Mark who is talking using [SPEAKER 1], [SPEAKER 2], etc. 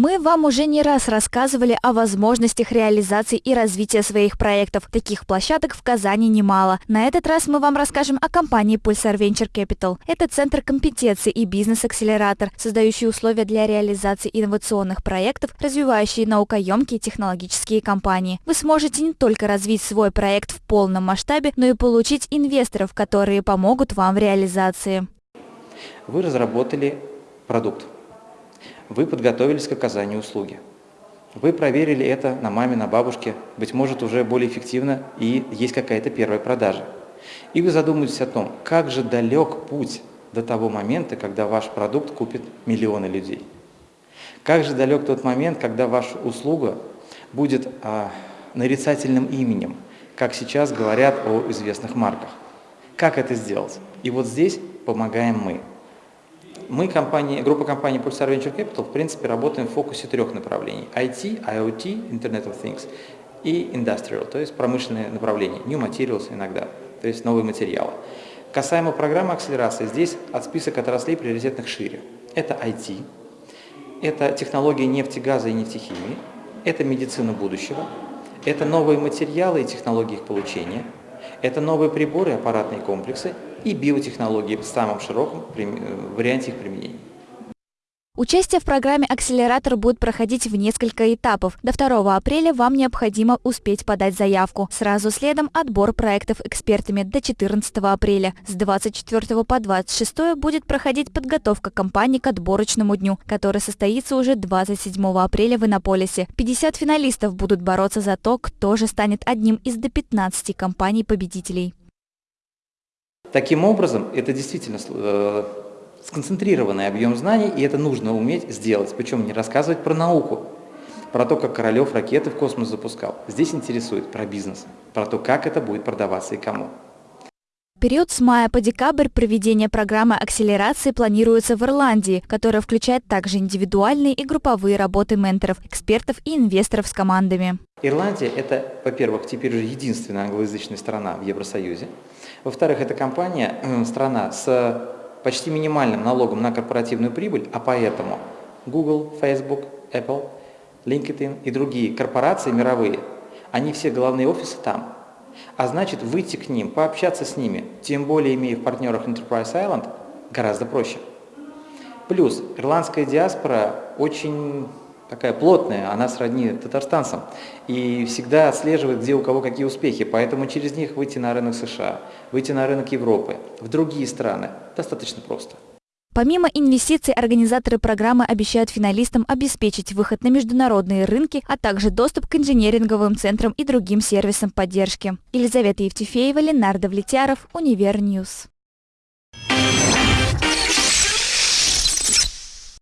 [SPEAKER 1] Мы вам уже не раз рассказывали о возможностях реализации и развития своих проектов. Таких площадок в Казани немало. На этот раз мы вам расскажем о компании Pulsar Venture Capital. Это центр компетенции и бизнес-акселератор, создающий условия для реализации инновационных проектов, развивающий наукоемкие технологические компании. Вы сможете не только развить свой проект в полном масштабе, но и получить инвесторов, которые помогут вам в реализации.
[SPEAKER 2] Вы разработали продукт вы подготовились к оказанию услуги. Вы проверили это на маме, на бабушке, быть может, уже более эффективно и есть какая-то первая продажа. И вы задумаетесь о том, как же далек путь до того момента, когда ваш продукт купит миллионы людей. Как же далек тот момент, когда ваша услуга будет а, нарицательным именем, как сейчас говорят о известных марках. Как это сделать? И вот здесь помогаем мы. Мы, компания, группа компаний Pulsar Venture Capital, в принципе, работаем в фокусе трех направлений. IT, IoT, Internet of Things и Industrial, то есть промышленные направления, New Materials иногда, то есть новые материалы. Касаемо программы акселерации, здесь от список отраслей приоритетных шире. Это IT, это технологии нефти, газа и нефтехимии, это медицина будущего, это новые материалы и технологии их получения – это новые приборы, аппаратные комплексы и биотехнологии в самом широком варианте их применения.
[SPEAKER 1] Участие в программе «Акселератор» будет проходить в несколько этапов. До 2 апреля вам необходимо успеть подать заявку. Сразу следом отбор проектов экспертами до 14 апреля. С 24 по 26 будет проходить подготовка компании к отборочному дню, который состоится уже 27 апреля в Иннополисе. 50 финалистов будут бороться за то, кто же станет одним из до 15 компаний-победителей.
[SPEAKER 2] Таким образом, это действительно э, сконцентрированный объем знаний, и это нужно уметь сделать. Причем не рассказывать про науку, про то, как Королев ракеты в космос запускал. Здесь интересует про бизнес, про то, как это будет продаваться и кому.
[SPEAKER 1] Период с мая по декабрь проведение программы акселерации планируется в Ирландии, которая включает также индивидуальные и групповые работы менторов, экспертов и инвесторов с командами.
[SPEAKER 2] Ирландия – это, во-первых, теперь уже единственная англоязычная страна в Евросоюзе. Во-вторых, это компания, э, страна с почти минимальным налогом на корпоративную прибыль, а поэтому Google, Facebook, Apple, LinkedIn и другие корпорации мировые, они все главные офисы там. А значит, выйти к ним, пообщаться с ними, тем более имея в партнерах Enterprise Island, гораздо проще. Плюс ирландская диаспора очень такая плотная, она сродни татарстанцам, и всегда отслеживает, где у кого какие успехи, поэтому через них выйти на рынок США, выйти на рынок Европы, в другие страны достаточно просто.
[SPEAKER 1] Помимо инвестиций, организаторы программы обещают финалистам обеспечить выход на международные рынки, а также доступ к инжиниринговым центрам и другим сервисам поддержки. Елизавета Евтефеева, Ленар Давлетьяров, Univer News.